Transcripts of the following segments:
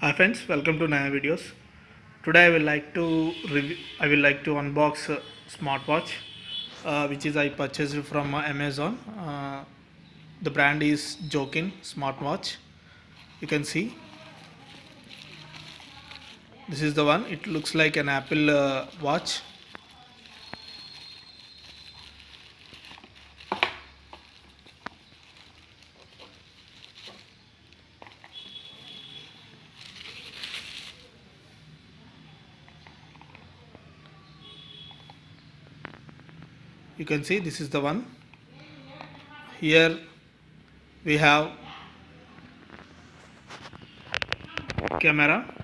Hi friends, welcome to Naya Videos. Today I will like to review, I will like to unbox smartwatch, uh, which is I purchased from uh, Amazon. The brand is Jokin smartwatch. You can see this is the one. It looks like an Apple uh, watch. You can see this is the one. Here we have camera.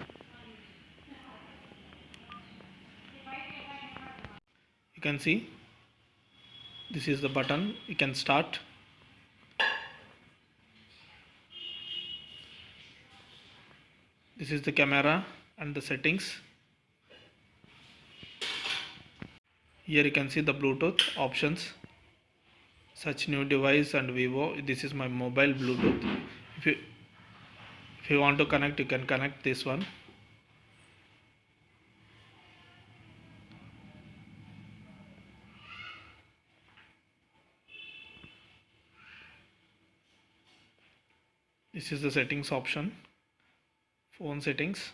You can see this is the button. You can start. This is the camera and the settings here you can see the bluetooth options. Such new device and vivo. This is my mobile bluetooth. If you if you want to connect you can connect this one. This is the settings option. Phone settings.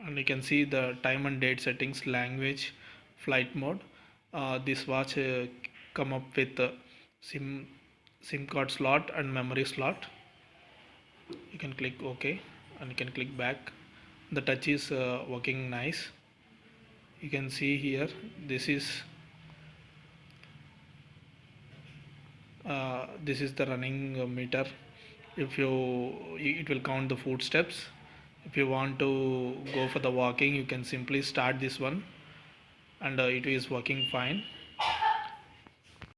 And you can see the time and date settings language flight mode. Uh, this watch uh, come up with uh, sim sim card slot and memory slot. You can click ok and you can click back. The touch is uh, working nice. You can see here this is uh, this is the running meter. If you it will count the footsteps. If you want to go for the walking you can simply start this one and uh, it is working fine